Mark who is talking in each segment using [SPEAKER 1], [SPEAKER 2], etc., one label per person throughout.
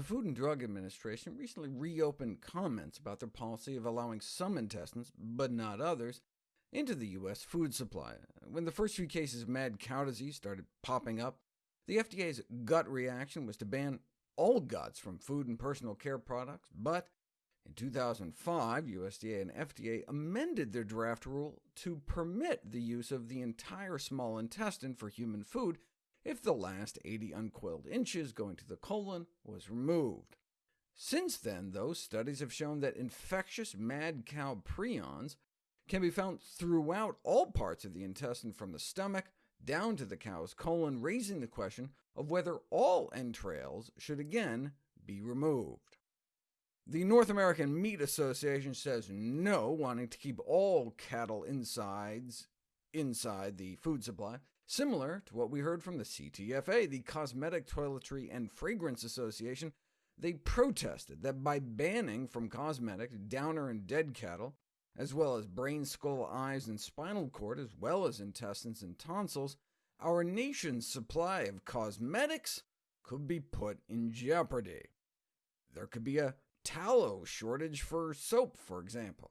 [SPEAKER 1] Food and Drug Administration recently reopened comments about their policy of allowing some intestines, but not others, into the U.S. food supply. When the first few cases of mad cow disease started popping up, the FDA's gut reaction was to ban all guts from food and personal care products, but in 2005, USDA and FDA amended their draft rule to permit the use of the entire small intestine for human food if the last 80 uncoiled inches going to the colon was removed. Since then, though, studies have shown that infectious mad cow prions can be found throughout all parts of the intestine from the stomach down to the cow's colon, raising the question of whether all entrails should again be removed. The North American Meat Association says no, wanting to keep all cattle insides inside the food supply, similar to what we heard from the CTFA, the Cosmetic Toiletry and Fragrance Association. They protested that by banning from cosmetic downer and dead cattle, as well as brain, skull, eyes, and spinal cord, as well as intestines and tonsils, our nation's supply of cosmetics could be put in jeopardy. There could be a tallow shortage for soap, for example.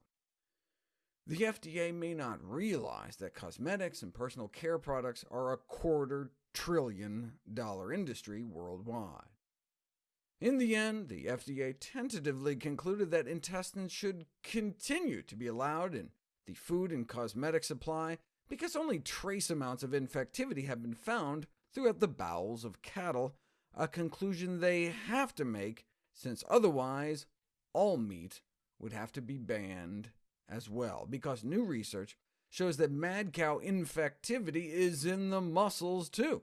[SPEAKER 1] The FDA may not realize that cosmetics and personal care products are a quarter trillion dollar industry worldwide. In the end, the FDA tentatively concluded that intestines should continue to be allowed in the food and cosmetic supply because only trace amounts of infectivity have been found throughout the bowels of cattle, a conclusion they have to make since otherwise all meat would have to be banned as well, because new research shows that mad cow infectivity is in the muscles too,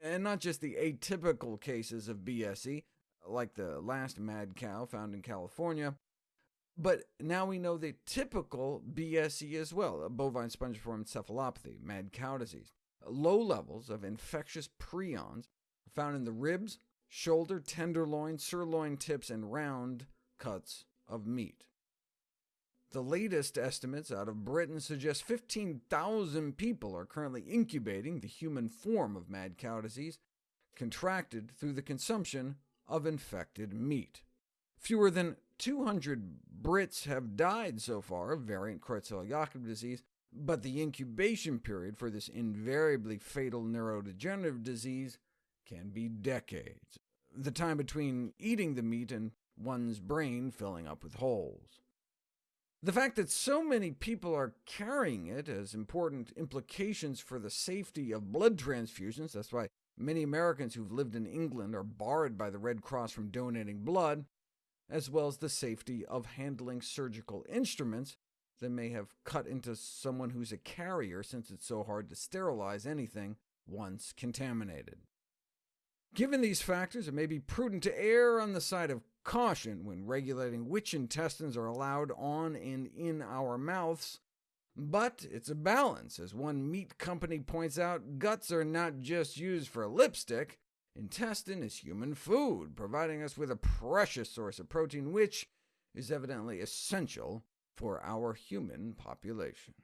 [SPEAKER 1] and not just the atypical cases of BSE, like the last mad cow found in California, but now we know the typical BSE as well, bovine spongiform encephalopathy, mad cow disease. Low levels of infectious prions found in the ribs, shoulder, tenderloin, sirloin tips, and round cuts of meat. The latest estimates out of Britain suggest 15,000 people are currently incubating the human form of mad cow disease, contracted through the consumption of infected meat. Fewer than 200 Brits have died so far of variant Creutzfeldt-Jakob disease, but the incubation period for this invariably fatal neurodegenerative disease can be decades, the time between eating the meat and one's brain filling up with holes. The fact that so many people are carrying it has important implications for the safety of blood transfusions. That's why many Americans who've lived in England are barred by the Red Cross from donating blood, as well as the safety of handling surgical instruments that may have cut into someone who's a carrier, since it's so hard to sterilize anything once contaminated. Given these factors, it may be prudent to err on the side of caution when regulating which intestines are allowed on and in our mouths, but it's a balance. As one meat company points out, guts are not just used for lipstick. Intestine is human food, providing us with a precious source of protein, which is evidently essential for our human population.